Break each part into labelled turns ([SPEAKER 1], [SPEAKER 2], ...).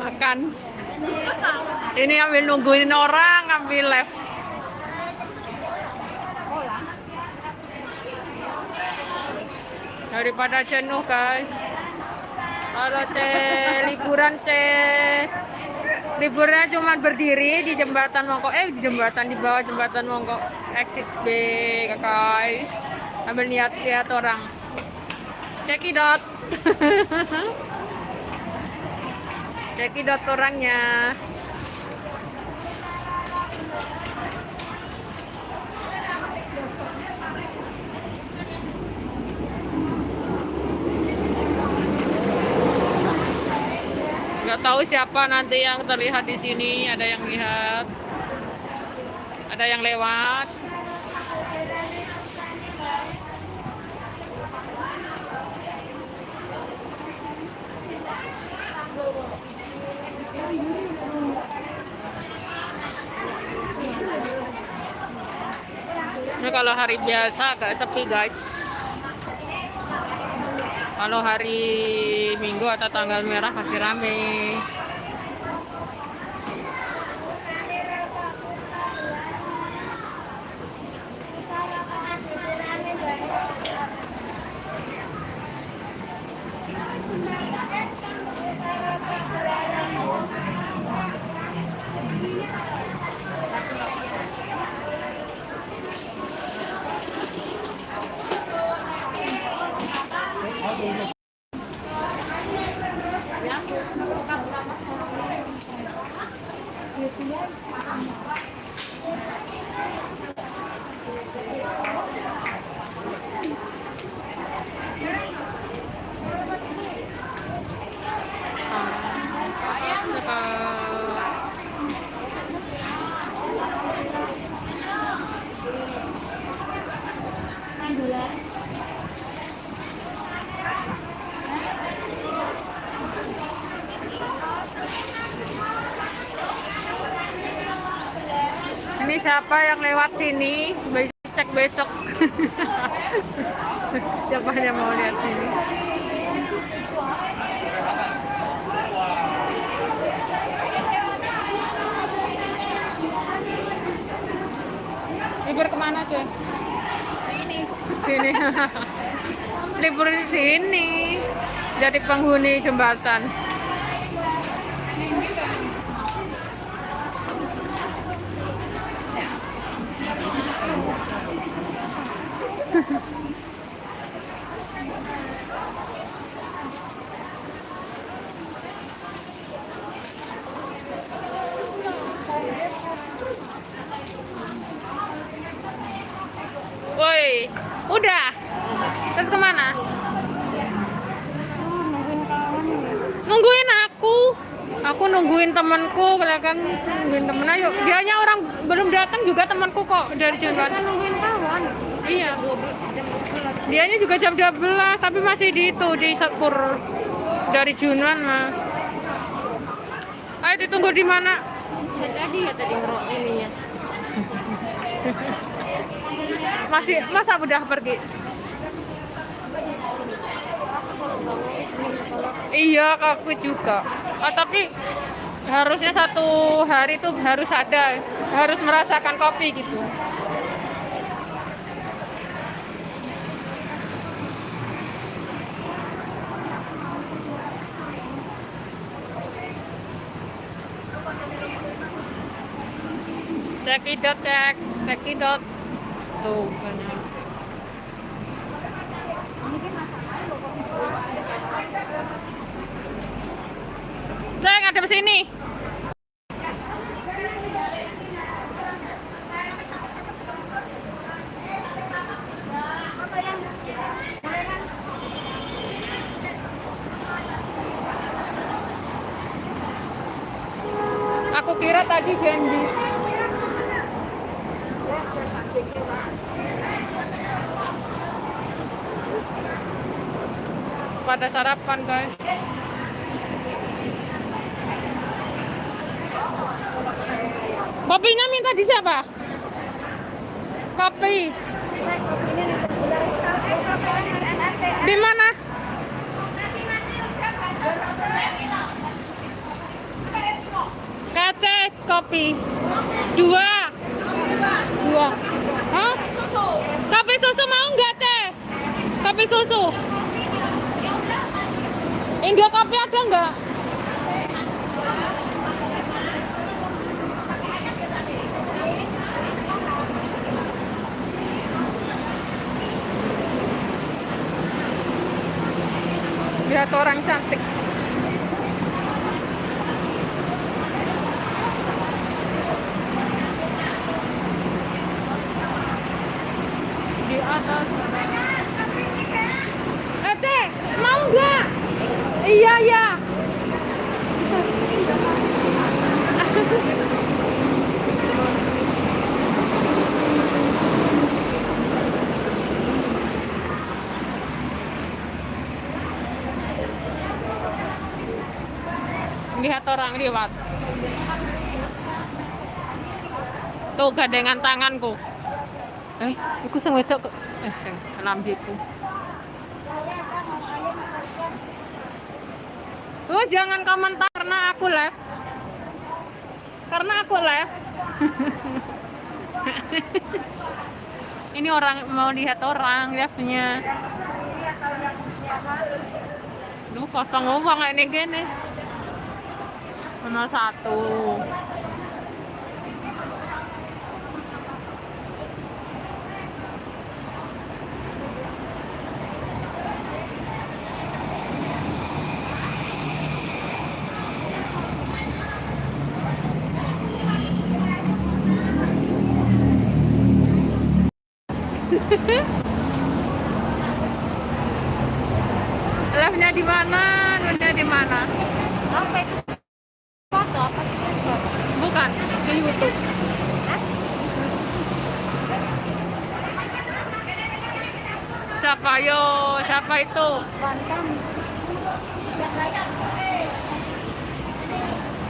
[SPEAKER 1] makan. Ini ambil nungguin orang ambil live daripada jenuh guys. Kalau teh liburan teh liburnya cuma berdiri di jembatan Mongko eh di jembatan di bawah jembatan Mongko exit B guys. Ambil niat lihat orang cekidot. Cekidot orangnya. Nggak tahu siapa nanti yang terlihat di sini ada yang lihat ada yang lewat kalau hari biasa agak sepi guys. Kalau hari minggu atau tanggal merah pasti rame Ini siapa yang lewat sini? Bisa cek besok. siapa yang mau lihat sini? Libur ke mana tuh? Sini. Sini. Libur di sini. Jadi penghuni jembatan. Woi, udah. Terus ke mana? Nungguin aku. Aku nungguin temanku, kan nungguin temen ayo. Dianya orang belum datang juga temanku kok dari jembatan.
[SPEAKER 2] nungguin kawan
[SPEAKER 1] Iya. Dianya juga jam 12, tapi masih di itu di Sepur dari Junan mah. Ayo ditunggu di mana?
[SPEAKER 2] ya tadi ya tadi ngerok ininya
[SPEAKER 1] Masih masa udah pergi? Iya, aku juga. Ah, tapi harusnya satu hari itu harus ada, harus merasakan kopi gitu. Cekidot cek, cekidot. Tuh, banyak. Cek, ada sini. Aku kira tadi janji. Pada sarapan, guys. Kopinya minta di siapa? Kopi. Di mana? Kace kopi. Dua. Dua. Hah? Kopi susu mau nggak teh? Kopi susu. India kopi ada nggak? Lihat orang cantik. Di atas. Eh, Cek, mau nggak? Iya, iya. Lihat orang lewat. Tuh gandengan tanganku. Eh, iku sing wedok. Eh, sing lambiku. Oh, jangan komentar karena aku live. Karena aku live. Ini orang mau lihat orang live-nya. Duh, kosong uang ini gini. Mana satu. Live-nya di mana? Live-nya di mana?
[SPEAKER 2] Sampai
[SPEAKER 1] YouTube. Siapa yo? Siapa itu?
[SPEAKER 2] Bantam.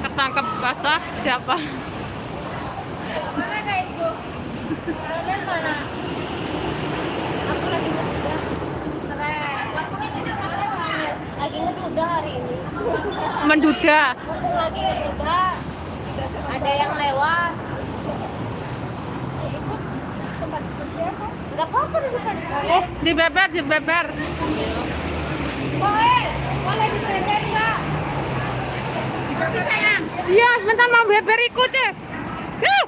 [SPEAKER 1] Ketangkep basah siapa?
[SPEAKER 2] Mana kayak itu? Ada mana? Aku lagi hari ini.
[SPEAKER 1] Menduda.
[SPEAKER 2] Lagi. Ada yang lewat. Gak apa-apa di depan
[SPEAKER 1] Oh, di beber, di beber.
[SPEAKER 2] Boleh, boleh dipelajari nggak? Tapi sayang,
[SPEAKER 1] Iya, bentar mau beber ikut, Cek. Yuh.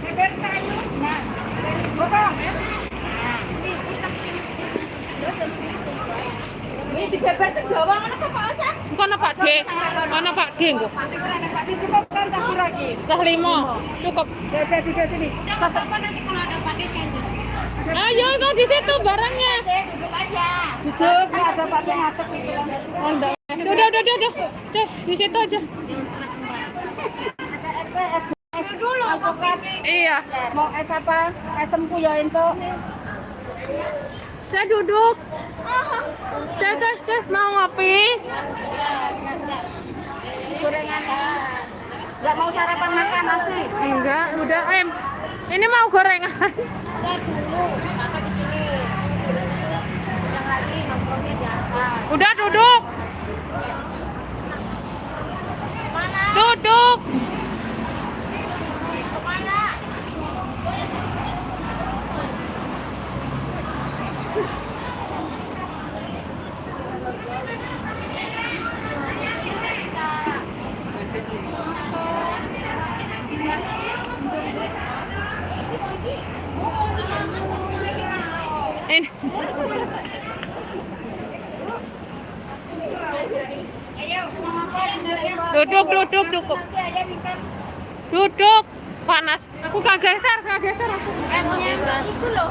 [SPEAKER 2] beber sayur. Nah, potong. Ini utak sini. Ini di beber sejawa mana kok Pak
[SPEAKER 1] Kono Pak D. Kono Pak D engko.
[SPEAKER 2] Dicukupkan satu lagi.
[SPEAKER 1] Dah lima. Cukup.
[SPEAKER 2] Beber tiga sini. Apa-apa nanti kalau ada pakai janji.
[SPEAKER 1] Ayo, no, di situ barangnya.
[SPEAKER 2] Duduk aja.
[SPEAKER 3] Duduk, ada pakai ngatek gitu kan.
[SPEAKER 1] Oh, enggak. Udah, udah, udah, udah. Di situ aja.
[SPEAKER 3] Ada es dulu.
[SPEAKER 1] Iya.
[SPEAKER 3] Mau es apa? Es empu ya itu.
[SPEAKER 1] Saya duduk. Cek, cek, cek, mau ngopi?
[SPEAKER 3] Gorengan. Mau sarapan makan nasi.
[SPEAKER 1] Enggak, udah. Em, ini mau gorengan.
[SPEAKER 2] Udah dulu, kakak di sini. Yang lagi nongkrongnya di atas.
[SPEAKER 1] Udah duduk. Duduk. Ini. Duduk, duduk, duduk. Duduk. Panas. Aku gak geser, gak geser aku.
[SPEAKER 3] Itu loh.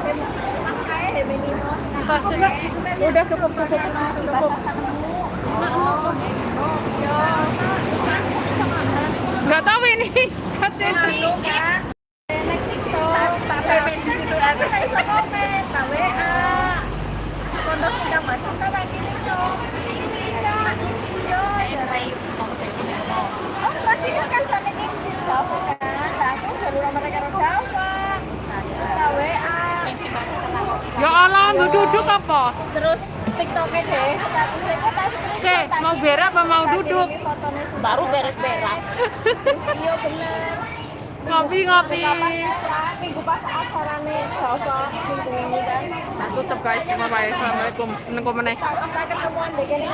[SPEAKER 1] Udah cukup, cukup. Cukup. Gak tahu ini. duduk apa?
[SPEAKER 2] Terus
[SPEAKER 3] TikToknya deh.
[SPEAKER 1] Oke, mau berak apa mau duduk?
[SPEAKER 2] Baru beres berak.
[SPEAKER 3] Iya benar.
[SPEAKER 1] Ngopi ngopi.
[SPEAKER 3] Minggu pas acarane Jawa minggu ini kan.
[SPEAKER 1] Nah, tutup guys, semua baik. Assalamualaikum. Seneng meneh.
[SPEAKER 3] Kita ketemuan deh kene.